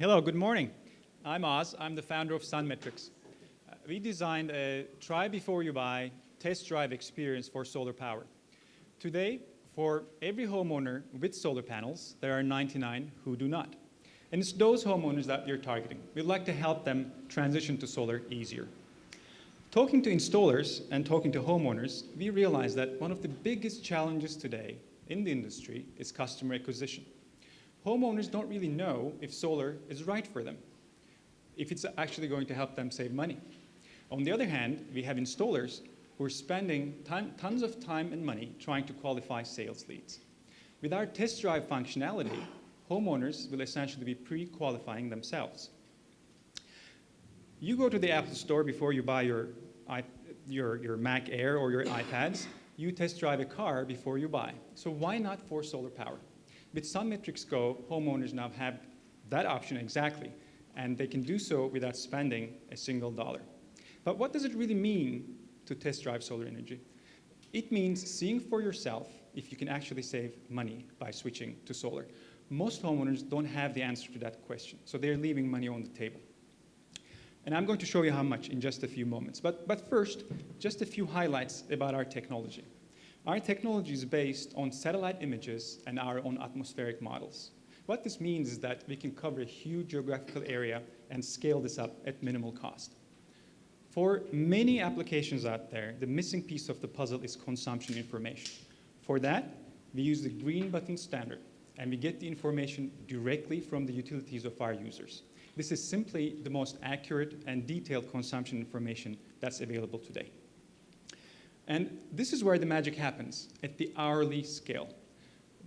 Hello, good morning. I'm Oz. I'm the founder of Sunmetrics. Uh, we designed a try before you buy test drive experience for solar power. Today, for every homeowner with solar panels, there are 99 who do not. And it's those homeowners that we're targeting. We'd like to help them transition to solar easier. Talking to installers and talking to homeowners, we realized that one of the biggest challenges today in the industry is customer acquisition. Homeowners don't really know if solar is right for them, if it's actually going to help them save money. On the other hand, we have installers who are spending ton tons of time and money trying to qualify sales leads. With our test drive functionality, homeowners will essentially be pre-qualifying themselves. You go to the Apple Store before you buy your, your, your Mac Air or your iPads, you test drive a car before you buy. So why not for solar power? With Sunmetrics Go, homeowners now have that option exactly, and they can do so without spending a single dollar. But what does it really mean to test drive solar energy? It means seeing for yourself if you can actually save money by switching to solar. Most homeowners don't have the answer to that question, so they're leaving money on the table. And I'm going to show you how much in just a few moments. But, but first, just a few highlights about our technology. Our technology is based on satellite images and our own atmospheric models. What this means is that we can cover a huge geographical area and scale this up at minimal cost. For many applications out there, the missing piece of the puzzle is consumption information. For that, we use the green button standard, and we get the information directly from the utilities of our users. This is simply the most accurate and detailed consumption information that's available today. And this is where the magic happens, at the hourly scale.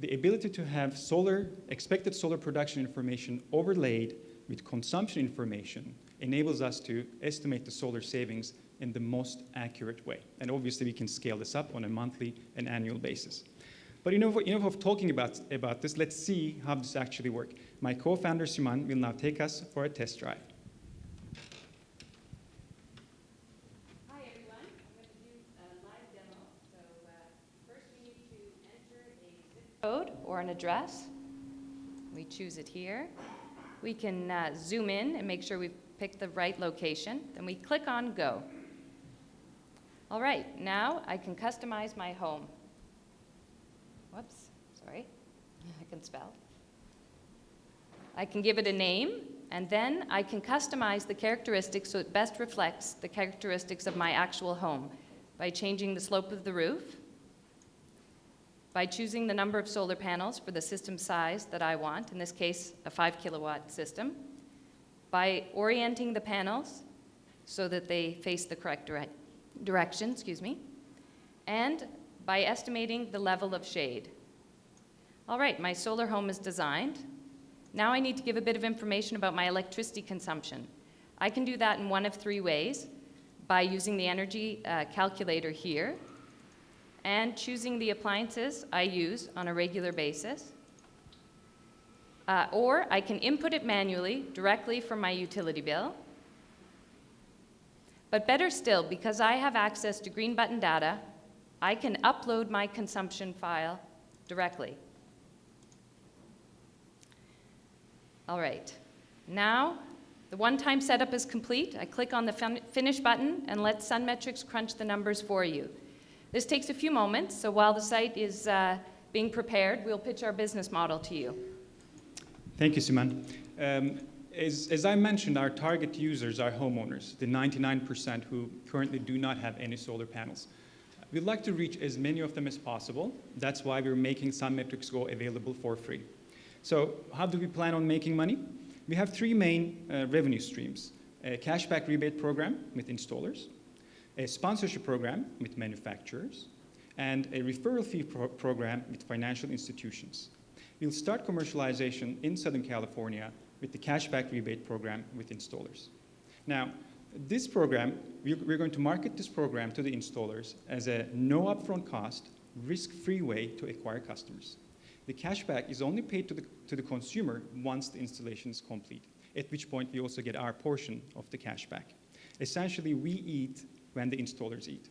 The ability to have solar, expected solar production information overlaid with consumption information enables us to estimate the solar savings in the most accurate way. And obviously we can scale this up on a monthly and annual basis. But enough, enough of talking about, about this, let's see how this actually works. My co-founder Siman will now take us for a test drive. Hi everyone, I'm going to do a live demo. So uh, first we need to enter a zip code or an address. We choose it here. We can uh, zoom in and make sure we've picked the right location. Then we click on go. All right, now I can customize my home. Whoops, sorry, I can spell. I can give it a name, and then I can customize the characteristics so it best reflects the characteristics of my actual home by changing the slope of the roof, by choosing the number of solar panels for the system size that I want, in this case, a five kilowatt system, by orienting the panels so that they face the correct dire direction, excuse me, and by estimating the level of shade. All right, my solar home is designed. Now I need to give a bit of information about my electricity consumption. I can do that in one of three ways, by using the energy uh, calculator here, and choosing the appliances I use on a regular basis, uh, or I can input it manually directly from my utility bill. But better still, because I have access to green button data, I can upload my consumption file directly. All right, now the one-time setup is complete. I click on the fin finish button and let Sunmetrics crunch the numbers for you. This takes a few moments, so while the site is uh, being prepared, we'll pitch our business model to you. Thank you, Siman. Um, as, as, I mentioned, our target users are homeowners, the 99% who currently do not have any solar panels. We'd like to reach as many of them as possible. That's why we're making Sunmetrics Go available for free. So how do we plan on making money? We have three main uh, revenue streams. A cashback rebate program with installers, a sponsorship program with manufacturers, and a referral fee pro program with financial institutions. We'll start commercialization in Southern California with the cashback rebate program with installers. Now, this program, we're going to market this program to the installers as a no upfront cost, risk-free way to acquire customers. The cashback is only paid to the, to the consumer once the installation is complete, at which point we also get our portion of the cashback. Essentially, we eat when the installers eat.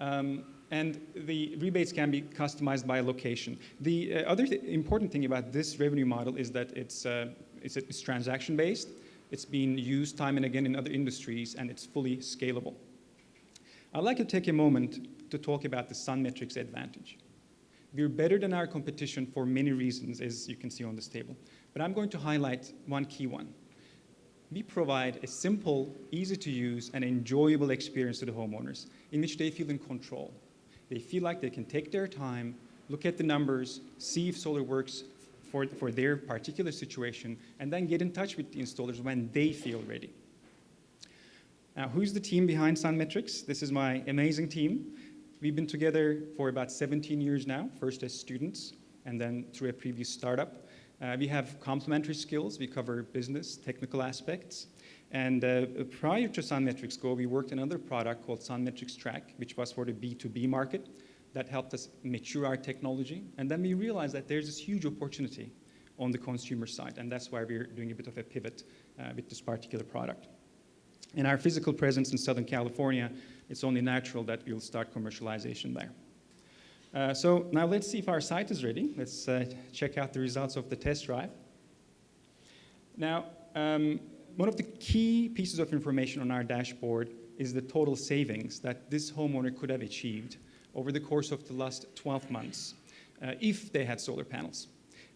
Um, and the rebates can be customized by location. The uh, other th- important thing about this revenue model is that it's, uh, it's, it's transaction based, it's been used time and again in other industries, and it's fully scalable. I'd like to take a moment to talk about the Sunmetrics advantage. We're better than our competition for many reasons, as you can see on this table. But I'm going to highlight one key one. We provide a simple, easy to use, and enjoyable experience to the homeowners in which they feel in control. They feel like they can take their time, look at the numbers, see if solar works for, for their particular situation, and then get in touch with the installers when they feel ready. Now, who's the team behind Sunmetrics? This is my amazing team. We've been together for about 17 years now, first as students and then through a previous startup. Uh, we have complementary skills. We cover business, technical aspects. And uh, prior to Sunmetrics Go, we worked on another product called Sunmetrics Track, which was for the B2B market. That helped us mature our technology. And then we realized that there's this huge opportunity on the consumer side, and that's why we're doing a bit of a pivot uh, with this particular product. In our physical presence in Southern California, it's only natural that we'll start commercialization there. Uh, so now let's see if our site is ready. Let's uh, check out the results of the test drive. Now, um, one of the key pieces of information on our dashboard is the total savings that this homeowner could have achieved over the course of the last 12 months uh, if they had solar panels.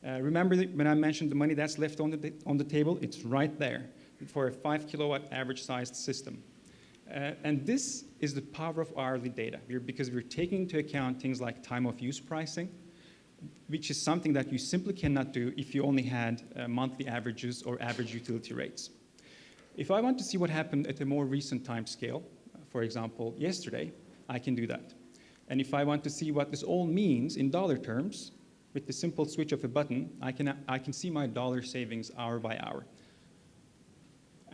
Uh, remember when I mentioned the money that's left on the, on the table? It's right there for a 5 kilowatt average sized system. Uh, and this is the power of hourly data we're, because we're taking into account things like time of use pricing, which is something that you simply cannot do if you only had uh, monthly averages or average utility rates. If I want to see what happened at a more recent time scale, for example, yesterday, I can do that. And if I want to see what this all means in dollar terms, with the simple switch of a button, I can, I can see my dollar savings hour by hour.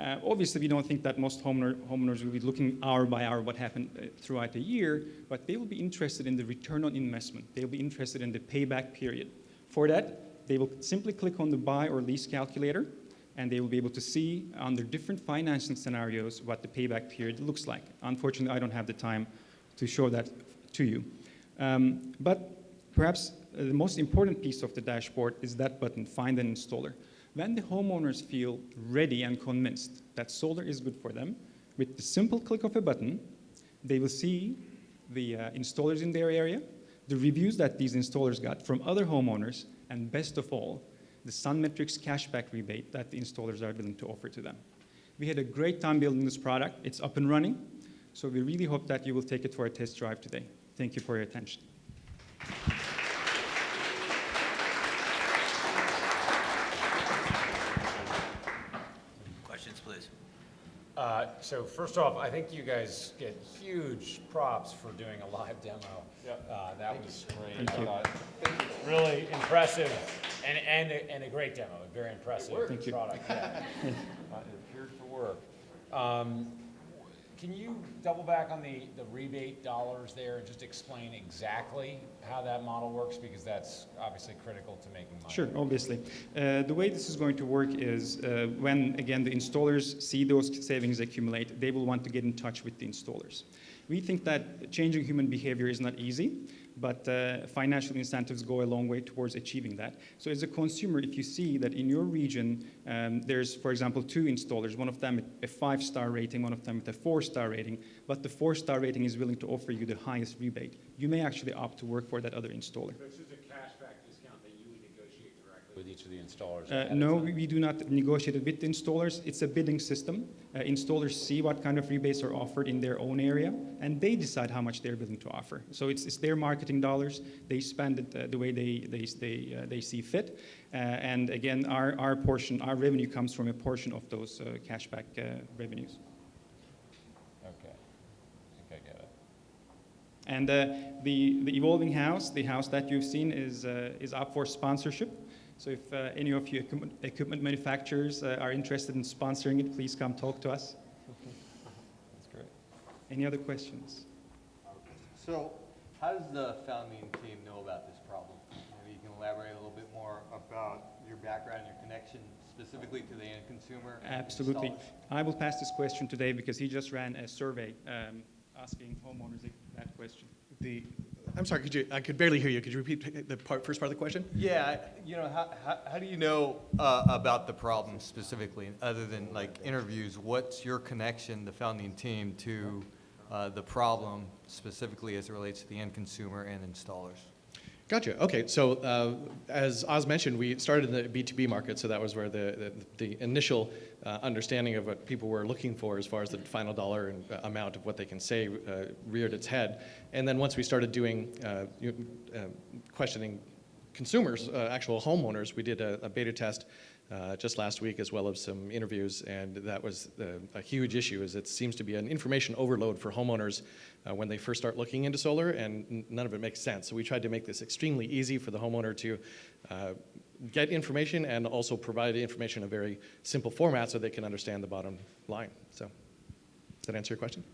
Uh, obviously, we don't think that most homeowner, homeowners will be looking hour by hour what happened uh, throughout the year, but they will be interested in the return on investment. They'll be interested in the payback period. For that, they will simply click on the buy or lease calculator, and they will be able to see under different financing scenarios what the payback period looks like. Unfortunately, I don't have the time to show that to you. Um, but perhaps uh, the most important piece of the dashboard is that button, Find an Installer. When the homeowners feel ready and convinced that solar is good for them, with the simple click of a button, they will see the uh, installers in their area, the reviews that these installers got from other homeowners, and best of all, the Sunmetrics cashback rebate that the installers are willing to offer to them. We had a great time building this product. It's up and running, so we really hope that you will take it for a test drive today. Thank you for your attention. Questions, please. Uh, So first off, I think you guys get huge props for doing a live demo. Uh, That was great. Thank you. Uh, Really impressive and, and, a- and a great demo, a very impressive Thank you. product. yeah. Uh, It appeared to work. Um, Can you double back on the, the rebate dollars there and just explain exactly how that model works? Because that's obviously critical to making money. Sure, obviously. Uh, the way this is going to work is uh, when, again, the installers see those savings accumulate, they will want to get in touch with the installers. We think that changing human behavior is not easy, but uh, financial incentives go a long way towards achieving that. So as a consumer, if you see that in your region, um, there's, for example, two installers, one of them a five-star rating, one of them with a four-star rating, but the four-star rating is willing to offer you the highest rebate, you may actually opt to work for that other installer. This is a cashback discount that you would negotiate directly with each of the installers? Uh, No, we we do not negotiate with the installers. It's a bidding system. Uh, Installers see what kind of rebates are offered in their own area, and they decide how much they're willing to offer. So it's it's their marketing dollars. They spend it uh, the way they they they uh, they see fit. Uh, And again, our our portion, our revenue comes from a portion of those uh, cashback uh, revenues. Okay, I get it. And uh, the, the evolving house, the house that you've seen, is, uh, is up for sponsorship. So if uh, any of you equipment, equipment manufacturers uh, are interested in sponsoring it, please come talk to us. That's great. Any other questions? So, how does the founding team know about this problem? Maybe you can elaborate a little bit more about your background, and your connection specifically to the end consumer. Absolutely. installers. I will pass this question today because he just ran a survey um, asking homeowners that question. The, I'm sorry, could you, I could barely hear you. Could you repeat the part, first part of the question? Yeah, you know, how, how, how do you know uh, about the problem specifically, other than like interviews? What's your connection, the founding team, to uh, the problem specifically as it relates to the end consumer and installers? Gotcha. Okay. So uh, as Oz mentioned, we started in the B2B market, so that was where the, the, the initial uh, understanding of what people were looking for as far as the final dollar and uh, amount of what they can say uh, reared its head. And then once we started doing uh, uh, questioning consumers, uh, actual homeowners, we did a, a beta test uh, just last week, as well as some interviews, and that was uh, a huge issue. Is it seems to be an information overload for homeowners uh, when they first start looking into solar, and none of it makes sense. So we tried to make this extremely easy for the homeowner to uh, get information and also provide information in a very simple format so they can understand the bottom line. So, does that answer your question?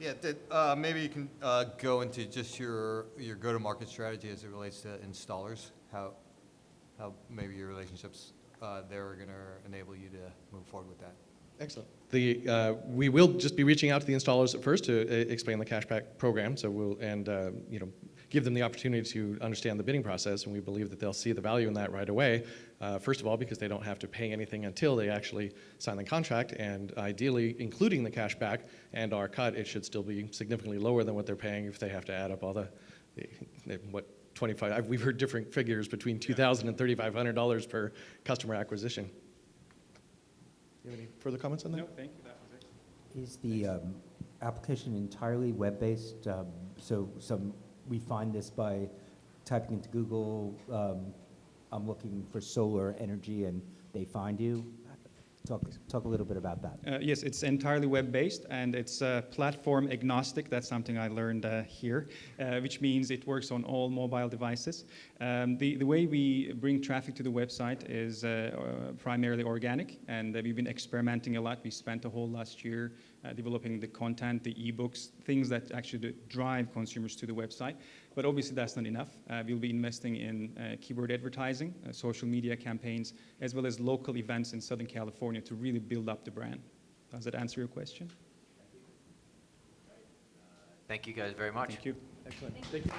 Yeah, that, uh, maybe you can uh, go into just your, your go-to-market strategy as it relates to installers, how, how maybe your relationships uh, there are going to enable you to move forward with that. Excellent. The, uh, we will just be reaching out to the installers at first to uh, explain the cashback program. So we'll and uh, you know give them the opportunity to understand the bidding process, and we believe that they'll see the value in that right away. Uh, first of all, because they don't have to pay anything until they actually sign the contract, and ideally, including the cash back and our cut, it should still be significantly lower than what they're paying if they have to add up all the, the what 25. I've, we've heard different figures between 2,000 and 3,500 dollars per customer acquisition. Do you have any further comments on that? No, thank you, that was it. Is the um, application entirely web-based? Um, So some, we find this by typing into Google, um, I'm looking for solar energy, and they find you? Talk, talk a little bit about that. Uh, yes, it's entirely web-based and it's uh, platform agnostic. That's something I learned uh, here, uh, which means it works on all mobile devices. Um, the, the way we bring traffic to the website is uh, uh, primarily organic, and we've been experimenting a lot. We spent a whole last year developing the content, the ebooks, things that actually drive consumers to the website. But obviously, that's not enough. Uh, we'll be investing in uh, keyword advertising, uh, social media campaigns, as well as local events in Southern California to really build up the brand. Does that answer your question? Thank you guys very much. Thank you. Excellent. Thank you.